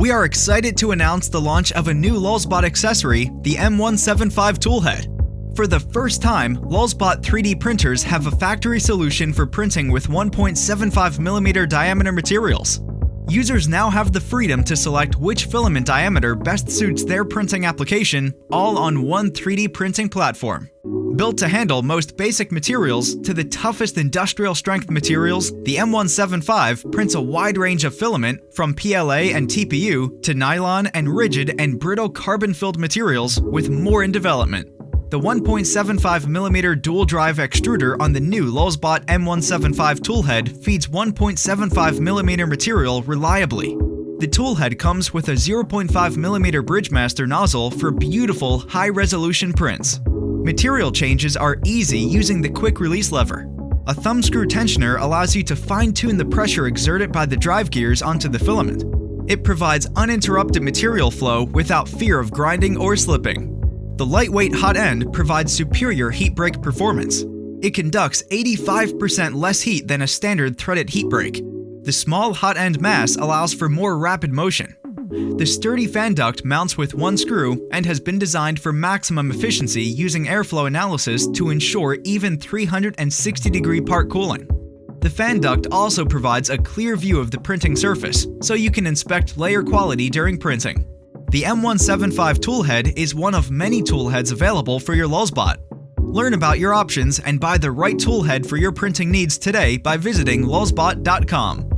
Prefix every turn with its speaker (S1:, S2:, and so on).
S1: We are excited to announce the launch of a new Lulzbot accessory, the M175 Toolhead. For the first time, Lulzbot 3D printers have a factory solution for printing with 1.75mm diameter materials. Users now have the freedom to select which filament diameter best suits their printing application, all on one 3D printing platform. Built to handle most basic materials to the toughest industrial strength materials, the M175 prints a wide range of filament from PLA and TPU to nylon and rigid and brittle carbon-filled materials with more in development. The 1.75mm dual drive extruder on the new Lulzbot M175 toolhead feeds 1.75mm material reliably. The toolhead comes with a 0.5mm Bridgemaster nozzle for beautiful, high-resolution prints. Material changes are easy using the quick release lever. A thumb screw tensioner allows you to fine-tune the pressure exerted by the drive gears onto the filament. It provides uninterrupted material flow without fear of grinding or slipping. The lightweight hot end provides superior heat break performance. It conducts 85% less heat than a standard threaded heat break. The small hot end mass allows for more rapid motion. The sturdy fan duct mounts with one screw and has been designed for maximum efficiency using airflow analysis to ensure even 360 degree part cooling. The fan duct also provides a clear view of the printing surface, so you can inspect layer quality during printing. The M175 toolhead is one of many toolheads available for your Lulzbot. Learn about your options and buy the right toolhead for your printing needs today by visiting lulzbot.com.